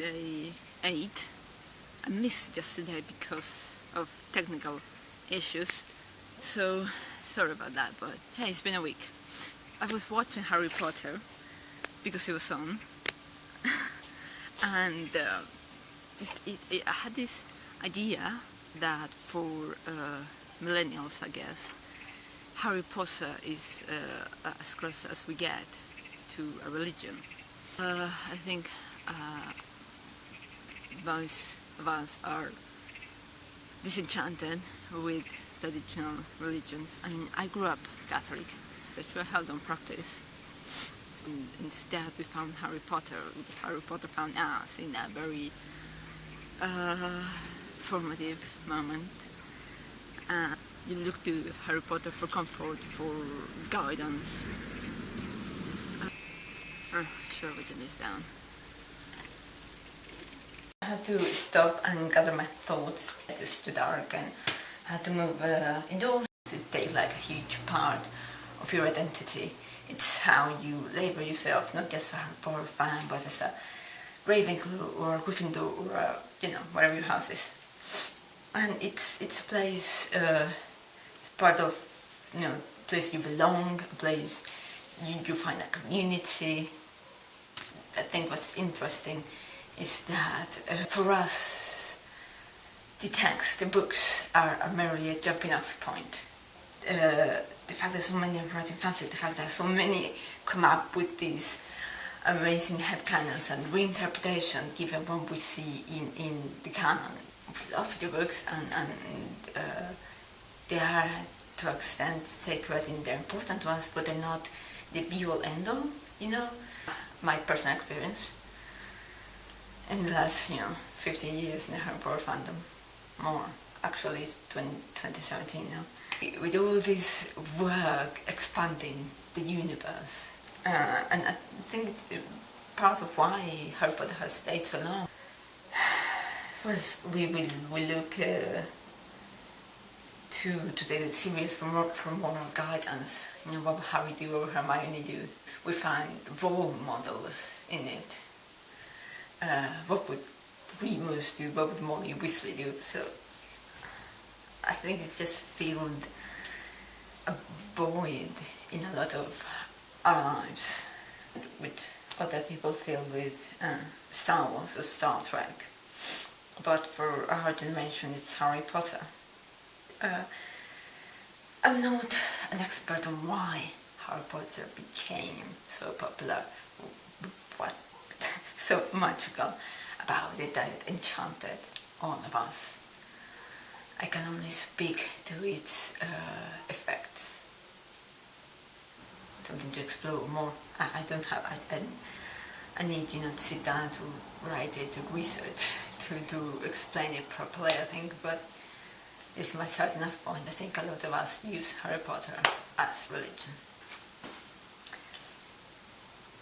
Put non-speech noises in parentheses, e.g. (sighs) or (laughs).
Day 8. I missed yesterday because of technical issues. So sorry about that, but hey, it's been a week. I was watching Harry Potter because it was on, (laughs) and uh, it, it, I had this idea that for uh, millennials, I guess, Harry Potter is uh, as close as we get to a religion. Uh, I think uh, most of us are disenchanted with traditional religions. I mean, I grew up Catholic, what I held on practice. And instead we found Harry Potter, Harry Potter found us in a very uh, formative moment. Uh, you look to Harry Potter for comfort, for guidance. Uh, uh, sure, written this down. Had to stop and gather my thoughts. It was too dark and I had to move uh, indoors. It takes like a huge part of your identity. It's how you label yourself, not just a Potter fan, but as a Ravenclaw or a Gryffindor or you know, whatever your house is. And it's it's a place, uh, it's part of, you know, place you belong, a place you, you find a community. I think what's interesting is that uh, for us the texts, the books are, are merely a jumping off point. Uh, the fact that so many are writing fanfic, the fact that so many come up with these amazing headcanons and reinterpretation given what we see in, in the canon. of the books and, and uh, they are to an extent sacred in their important ones, but they're not the be-all end-all, you know? My personal experience in the last, you know, 15 years in the Potter fandom. More. Actually, it's 20, 2017 now. With all this work expanding the universe, uh, and I think it's part of why Harry Potter has stayed so long. (sighs) First, we will we look uh, to to take it serious for, more, for moral guidance. You know, what Harry do or Hermione do. We find role models in it uh, what would Remus do, what would Molly Weasley do, so I think it just filled a void in a lot of our lives, with other people feel with uh, Star Wars or Star Trek, but for our generation it's Harry Potter. Uh, I'm not an expert on why Harry Potter became so popular, what (laughs) so magical about it that it enchanted all of us. I can only speak to its uh, effects. Something to explore more. I, I don't have, I, I, I, need you know to sit down to write it, to research, (laughs) to, to explain it properly I think, but it's my start enough point. I think a lot of us use Harry Potter as religion.